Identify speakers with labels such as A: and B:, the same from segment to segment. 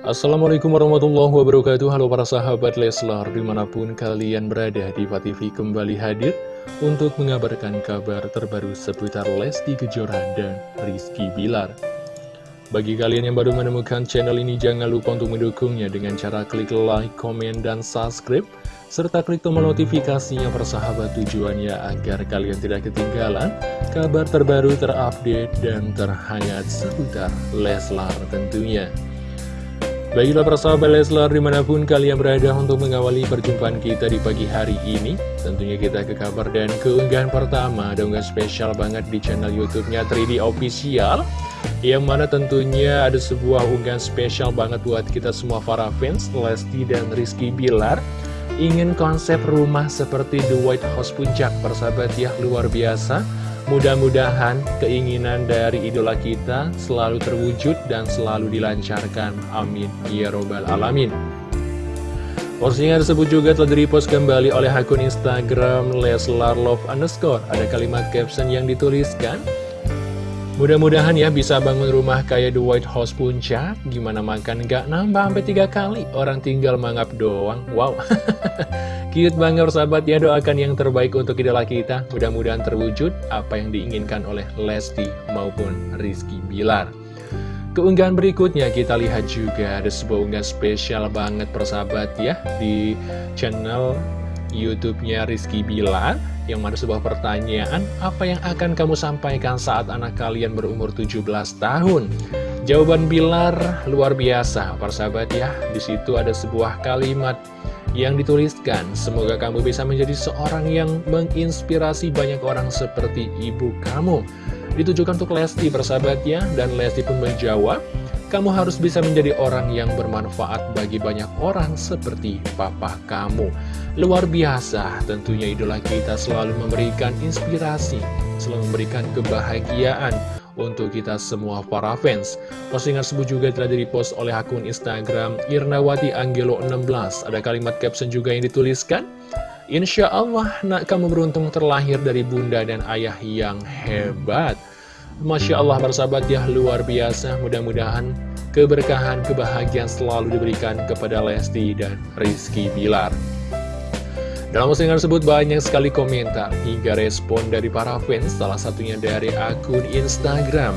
A: Assalamualaikum warahmatullahi wabarakatuh Halo para sahabat Leslar Di mana pun kalian berada di TV kembali hadir Untuk mengabarkan kabar terbaru seputar Lesti Kejora dan Rizky Bilar Bagi kalian yang baru menemukan channel ini Jangan lupa untuk mendukungnya dengan cara klik like, komen, dan subscribe serta klik tombol notifikasinya persahabat tujuannya agar kalian tidak ketinggalan kabar terbaru terupdate dan terhangat seputar Leslar tentunya. Baiklah persahabat Leslar di mana pun kalian berada untuk mengawali perjumpaan kita di pagi hari ini Tentunya kita ke kabar dan keunggahan pertama Ada unggahan spesial banget di channel youtube-nya 3D Official Yang mana tentunya ada sebuah unggahan spesial banget buat kita semua para fans Lesti dan Rizky Bilar. Ingin konsep rumah seperti The White House Puncak persahabat ya luar biasa Mudah-mudahan keinginan dari idola kita selalu terwujud dan selalu dilancarkan. Amin. Ya Robbal Alamin. Postingan tersebut juga telah direpost kembali oleh akun Instagram Leslar Love Underscore. Ada kalimat caption yang dituliskan, Mudah-mudahan ya bisa bangun rumah kayak The White House Puncak. Gimana makan nggak nambah sampai tiga kali? Orang tinggal mangap doang. Wow. Cute banget sahabat. Ya doakan yang terbaik untuk idola kita. Mudah-mudahan terwujud apa yang diinginkan oleh Lesti maupun Rizky Bilar. Keunggahan berikutnya kita lihat juga ada sebuah unggahan spesial banget persahabat ya Di channel YouTube-nya Rizky Bilar yang mana sebuah pertanyaan, apa yang akan kamu sampaikan saat anak kalian berumur 17 tahun? Jawaban Bilar luar biasa, para sahabat ya. Di situ ada sebuah kalimat yang dituliskan, semoga kamu bisa menjadi seorang yang menginspirasi banyak orang seperti ibu kamu. Ditujukan untuk Lesti, persahabat ya, dan Lesti pun menjawab, kamu harus bisa menjadi orang yang bermanfaat bagi banyak orang seperti papa kamu. Luar biasa, tentunya idola kita selalu memberikan inspirasi, selalu memberikan kebahagiaan untuk kita semua para fans. Postingan tersebut juga telah direpost oleh akun Instagram Irnawati Angelo 16. Ada kalimat caption juga yang dituliskan, Insya Allah nak kamu beruntung terlahir dari bunda dan ayah yang hebat. Masya Allah bersahabat ya luar biasa Mudah-mudahan keberkahan, kebahagiaan selalu diberikan kepada Lesti dan Rizky Bilar dalam postingan tersebut banyak sekali komentar hingga respon dari para fans, salah satunya dari akun Instagram.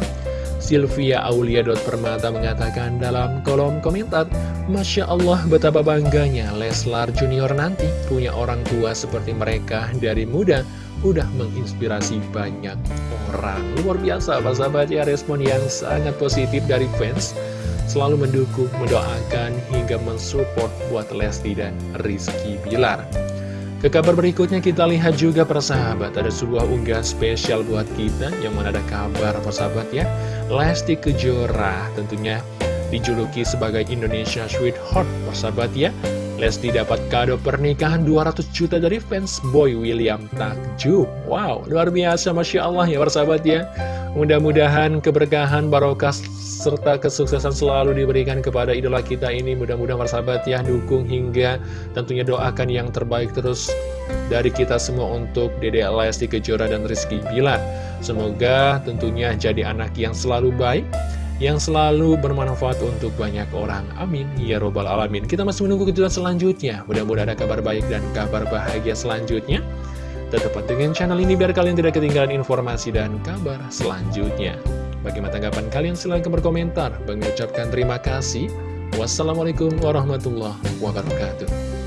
A: Sylvia Aulia Permata mengatakan dalam kolom komentar, Masya Allah betapa bangganya Leslar Junior nanti punya orang tua seperti mereka dari muda udah menginspirasi banyak orang. Luar biasa, sahabat ya, respon yang sangat positif dari fans. Selalu mendukung, mendoakan, hingga mensupport buat Lesti dan Rizky Bilar. Ke kabar berikutnya kita lihat juga persahabat Ada sebuah unggah spesial buat kita Yang mana ada kabar persahabat ya Lesti Kejora tentunya dijuluki sebagai Indonesia Sweetheart persahabat ya Lesti dapat kado pernikahan 200 juta dari fans Boy William Takjub. Wow, luar biasa Masya Allah ya persahabat ya. Mudah-mudahan keberkahan, barokah, serta kesuksesan selalu diberikan kepada idola kita ini. Mudah-mudahan persahabat ya dukung hingga tentunya doakan yang terbaik terus dari kita semua untuk Dede Lesti Kejora dan Rizky Bilar. Semoga tentunya jadi anak yang selalu baik yang selalu bermanfaat untuk banyak orang. Amin. Ya Robbal Alamin. Kita masih menunggu kejutan selanjutnya. Mudah-mudahan ada kabar baik dan kabar bahagia selanjutnya. Tetap dengan channel ini biar kalian tidak ketinggalan informasi dan kabar selanjutnya. Bagaimana tanggapan kalian? Silahkan berkomentar. Bang ucapkan terima kasih. Wassalamualaikum warahmatullahi wabarakatuh.